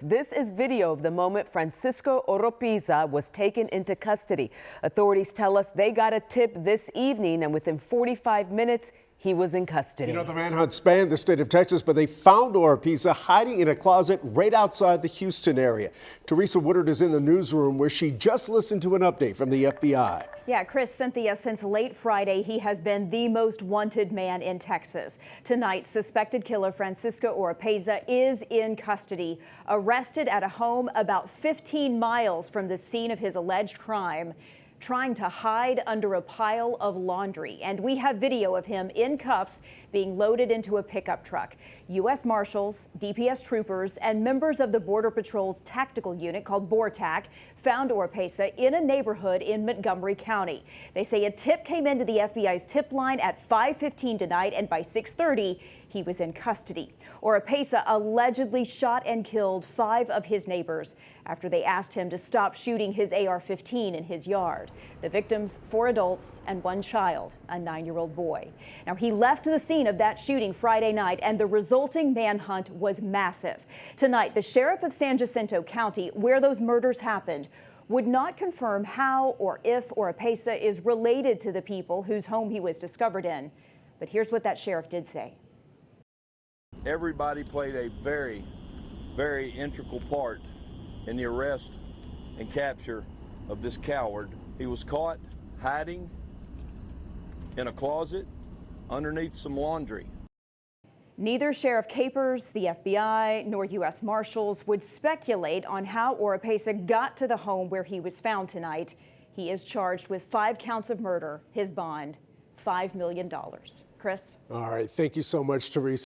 This is video of the moment Francisco Oropeza was taken into custody. Authorities tell us they got a tip this evening and within 45 minutes, he was in custody. You know, the manhunt spanned the state of Texas, but they found Oropeza hiding in a closet right outside the Houston area. Teresa Woodard is in the newsroom where she just listened to an update from the FBI. Yeah, Chris, Cynthia, since late Friday, he has been the most wanted man in Texas. Tonight, suspected killer Francisco Oropeza is in custody, arrested at a home about 15 miles from the scene of his alleged crime trying to hide under a pile of laundry. And we have video of him in cuffs being loaded into a pickup truck. U.S. Marshals, DPS troopers, and members of the Border Patrol's tactical unit called BORTAC found Oropeza in a neighborhood in Montgomery County. They say a tip came into the FBI's tip line at 5.15 tonight, and by 6.30, he was in custody. Oropeza allegedly shot and killed five of his neighbors after they asked him to stop shooting his AR-15 in his yard. The victims, four adults and one child, a nine-year-old boy. Now, he left the scene of that shooting Friday night, and the resulting manhunt was massive. Tonight, the sheriff of San Jacinto County, where those murders happened, would not confirm how or if Oropeza is related to the people whose home he was discovered in. But here's what that sheriff did say. Everybody played a very, very integral part in the arrest and capture of this coward. He was caught hiding in a closet underneath some laundry. Neither Sheriff Capers, the FBI, nor U.S. Marshals would speculate on how Oropeza got to the home where he was found tonight. He is charged with five counts of murder. His bond, $5 million. Chris? All right. Thank you so much, Teresa.